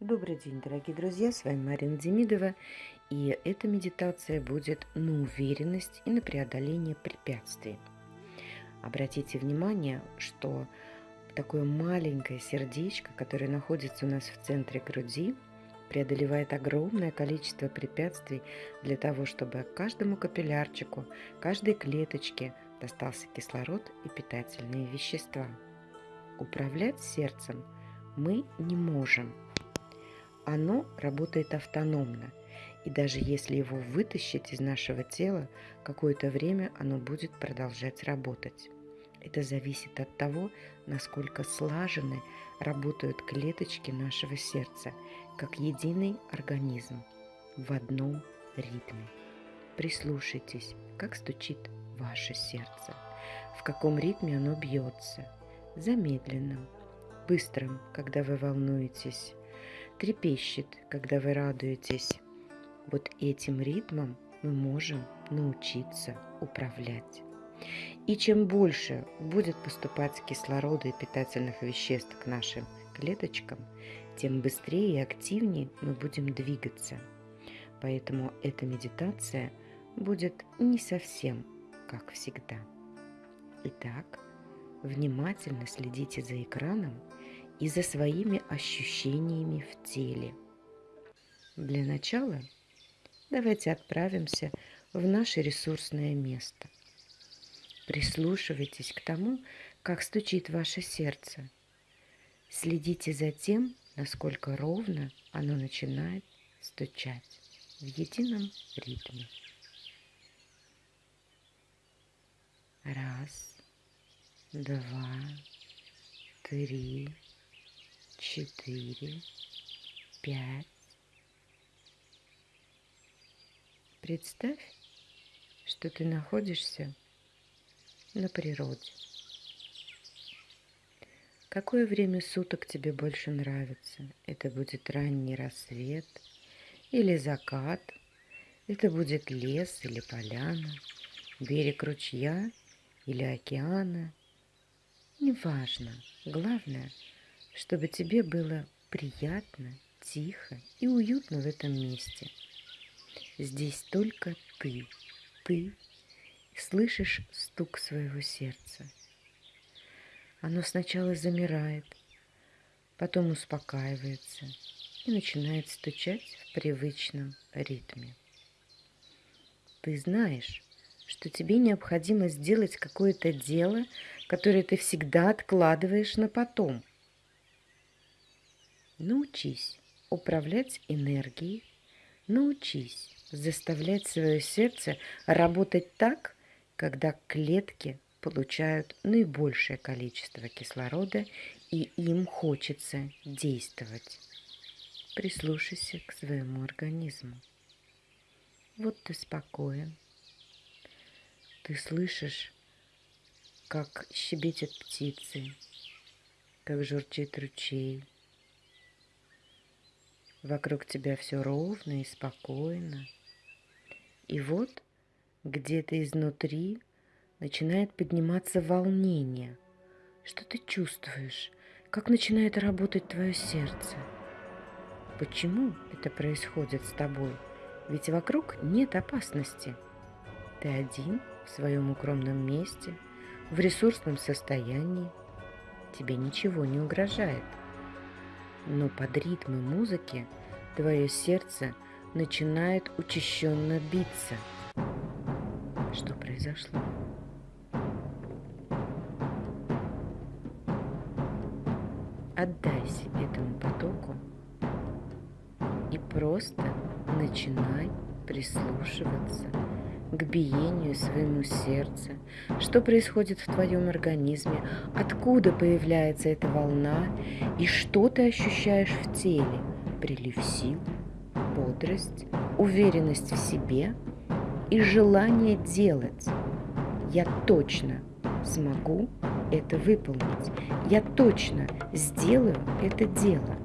Добрый день, дорогие друзья, с вами Марина Демидова, и эта медитация будет на уверенность и на преодоление препятствий. Обратите внимание, что такое маленькое сердечко, которое находится у нас в центре груди, преодолевает огромное количество препятствий для того, чтобы каждому капиллярчику, каждой клеточке достался кислород и питательные вещества. Управлять сердцем мы не можем – оно работает автономно, и даже если его вытащить из нашего тела, какое-то время оно будет продолжать работать. Это зависит от того, насколько слажены работают клеточки нашего сердца, как единый организм в одном ритме. Прислушайтесь, как стучит ваше сердце, в каком ритме оно бьется, замедленном, быстром, когда вы волнуетесь, трепещет, когда вы радуетесь. Вот этим ритмом мы можем научиться управлять. И чем больше будет поступать кислорода и питательных веществ к нашим клеточкам, тем быстрее и активнее мы будем двигаться. Поэтому эта медитация будет не совсем как всегда. Итак, внимательно следите за экраном и за своими ощущениями в теле. Для начала давайте отправимся в наше ресурсное место. Прислушивайтесь к тому, как стучит ваше сердце. Следите за тем, насколько ровно оно начинает стучать в едином ритме. Раз, два, три, четыре, пять. Представь, что ты находишься на природе. Какое время суток тебе больше нравится? Это будет ранний рассвет или закат? Это будет лес или поляна, берег ручья или океана? Неважно. Главное – чтобы тебе было приятно, тихо и уютно в этом месте. Здесь только ты, ты слышишь стук своего сердца. Оно сначала замирает, потом успокаивается и начинает стучать в привычном ритме. Ты знаешь, что тебе необходимо сделать какое-то дело, которое ты всегда откладываешь на потом – Научись управлять энергией, научись заставлять свое сердце работать так, когда клетки получают наибольшее количество кислорода и им хочется действовать. Прислушайся к своему организму. Вот ты спокоен. Ты слышишь, как щебетят птицы, как журчит ручей, Вокруг тебя все ровно и спокойно. И вот где-то изнутри начинает подниматься волнение. Что ты чувствуешь? Как начинает работать твое сердце? Почему это происходит с тобой? Ведь вокруг нет опасности. Ты один в своем укромном месте, в ресурсном состоянии. Тебе ничего не угрожает но под ритмы музыки твое сердце начинает учащенно биться. Что произошло? Отдайся этому потоку и просто начинай прислушиваться к биению своему сердца, что происходит в твоем организме, откуда появляется эта волна и что ты ощущаешь в теле. Прилив сил, бодрость, уверенность в себе и желание делать. Я точно смогу это выполнить. Я точно сделаю это дело.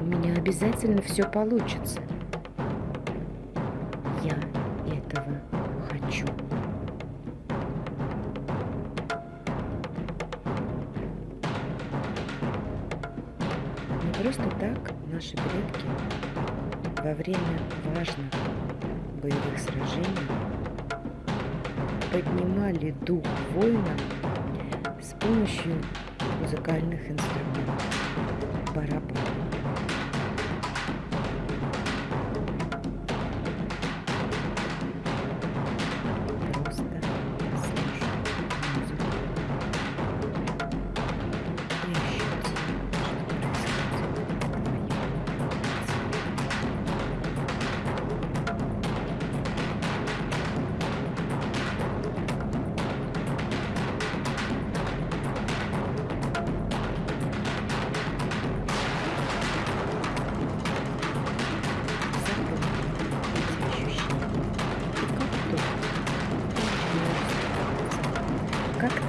У меня обязательно все получится. Просто так наш наши предки во время важных боевых сражений поднимали дух воина с помощью музыкальных инструментов. Барабан.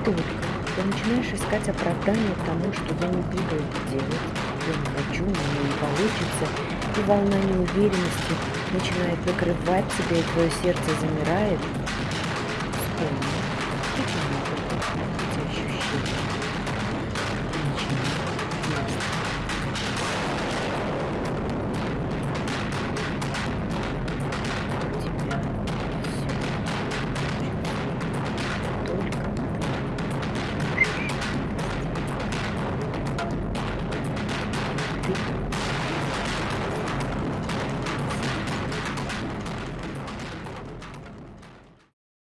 Только. Ты начинаешь искать оправдание тому, что я не буду это делать, я не хочу, у меня не получится, и волна неуверенности начинает накрывать тебя, и твое сердце замирает, вспомни,